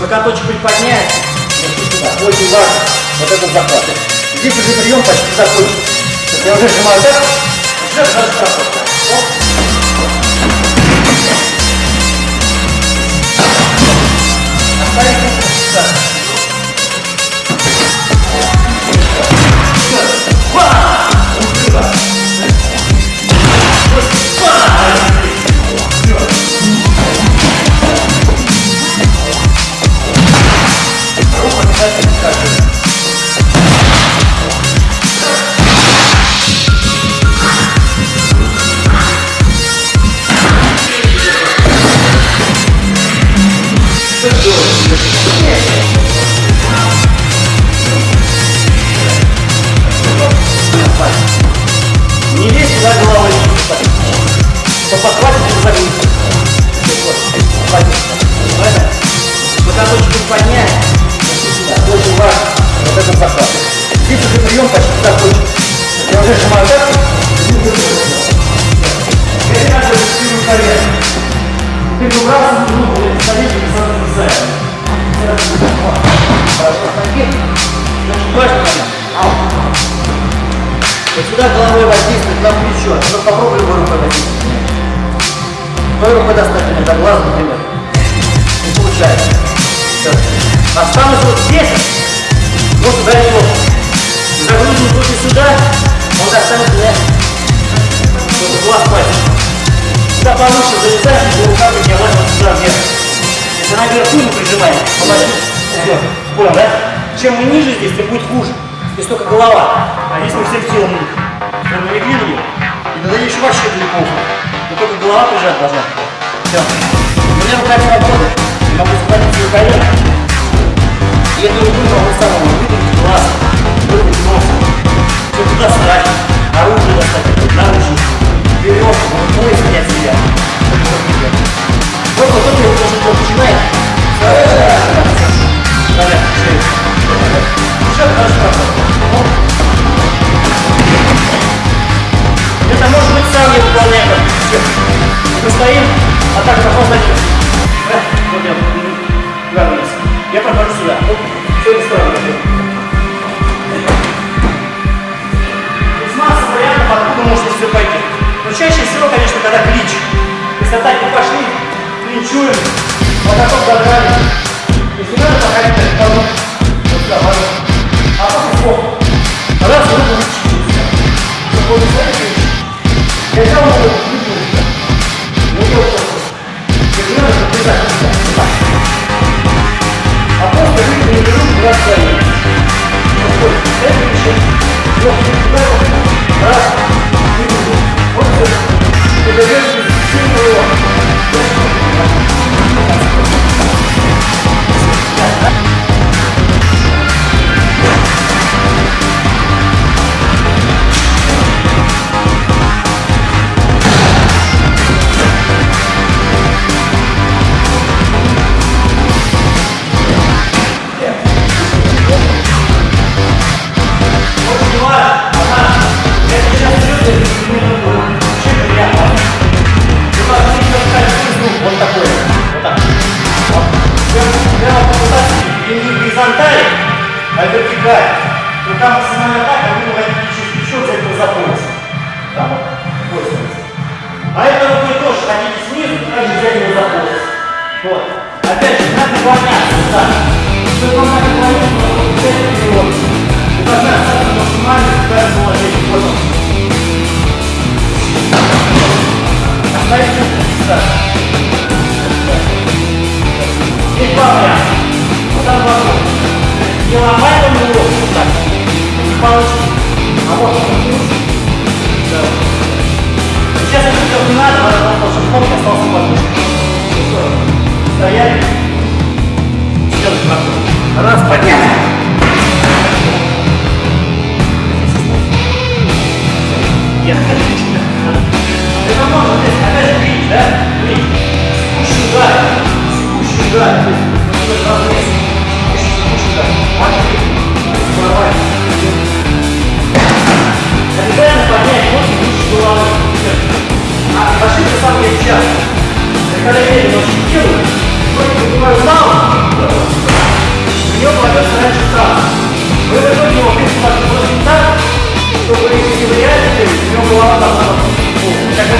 Локоточек приподнять. Сюда. Очень важно. Вот этот захват. Здесь уже прием почти закончен. Я уже сжимаю так, уже даже проходка. На плечо. Ну попробуй его рукой воздействовать. Той рукой достать меня до глаза, например. Не получается. Все. Останусь вот здесь. Ну сюда не могу. Загрузим руки сюда. Он достанет меня. Вот глаз пальцем. Сюда повыше залезаешь, и рука поднялась вот сюда вверх. Если наверху не прижимаем, помоги. Все. Понял, да? Чем мы ниже здесь, тем будет хуже. Здесь только голова. А здесь мы всем телом прям налегли на нее. Тогда еще вообще далеко Но только голова прижать должна. Все. У чаще всего, конечно, когда клич. Если атаки пошли, клинчуем, вот такой догнали. Если надо, походить так, вот сюда, а Вот,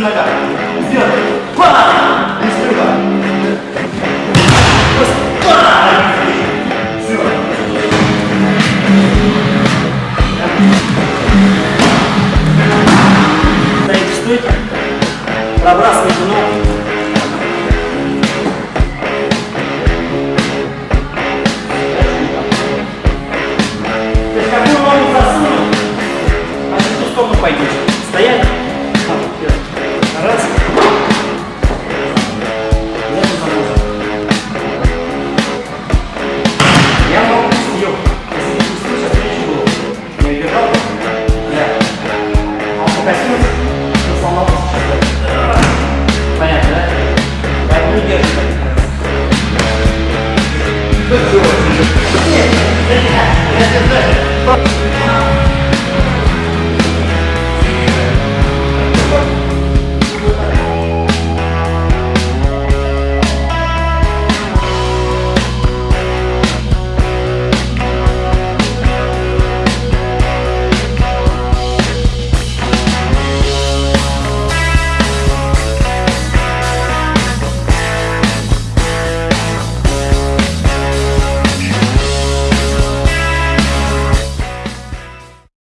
devagar. Yeah.